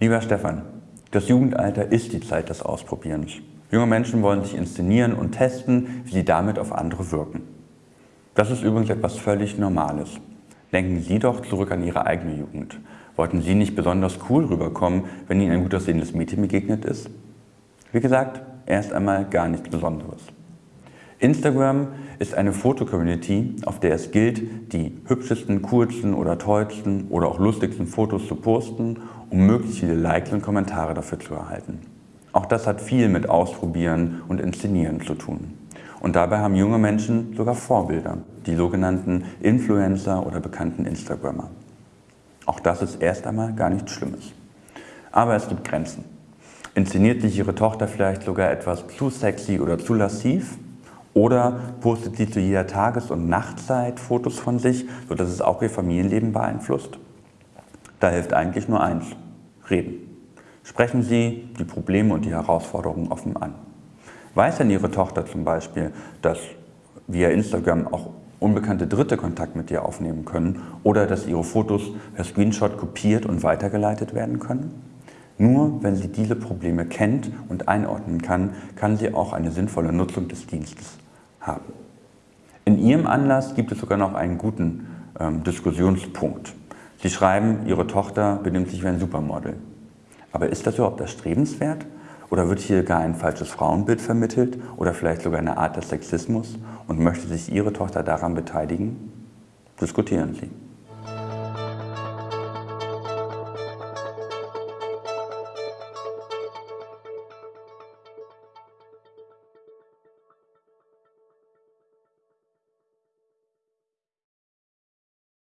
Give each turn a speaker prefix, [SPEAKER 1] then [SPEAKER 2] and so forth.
[SPEAKER 1] Lieber Stefan, das Jugendalter ist die Zeit des Ausprobierens. Junge Menschen wollen sich inszenieren und testen, wie sie damit auf andere wirken. Das ist übrigens etwas völlig Normales. Denken Sie doch zurück an Ihre eigene Jugend. Wollten Sie nicht besonders cool rüberkommen, wenn Ihnen ein gut aussehendes Mädchen begegnet ist? Wie gesagt, erst einmal gar nichts Besonderes. Instagram ist eine Fotocommunity, auf der es gilt, die hübschesten, coolsten oder tollsten oder auch lustigsten Fotos zu posten, um möglichst viele Likes und Kommentare dafür zu erhalten. Auch das hat viel mit Ausprobieren und Inszenieren zu tun. Und dabei haben junge Menschen sogar Vorbilder, die sogenannten Influencer oder bekannten Instagrammer. Auch das ist erst einmal gar nichts Schlimmes. Aber es gibt Grenzen. Inszeniert sich Ihre Tochter vielleicht sogar etwas zu sexy oder zu lassiv? Oder postet sie zu jeder Tages- und Nachtzeit Fotos von sich, sodass es auch ihr Familienleben beeinflusst? Da hilft eigentlich nur eins, reden. Sprechen Sie die Probleme und die Herausforderungen offen an. Weiß denn Ihre Tochter zum Beispiel, dass via Instagram auch unbekannte Dritte Kontakt mit dir aufnehmen können oder dass ihre Fotos per Screenshot kopiert und weitergeleitet werden können? Nur wenn sie diese Probleme kennt und einordnen kann, kann sie auch eine sinnvolle Nutzung des Dienstes haben. In Ihrem Anlass gibt es sogar noch einen guten ähm, Diskussionspunkt. Sie schreiben, Ihre Tochter benimmt sich wie ein Supermodel. Aber ist das überhaupt erstrebenswert? Oder wird hier gar ein falsches Frauenbild vermittelt oder vielleicht sogar eine Art des Sexismus und möchte sich Ihre Tochter daran beteiligen? Diskutieren Sie.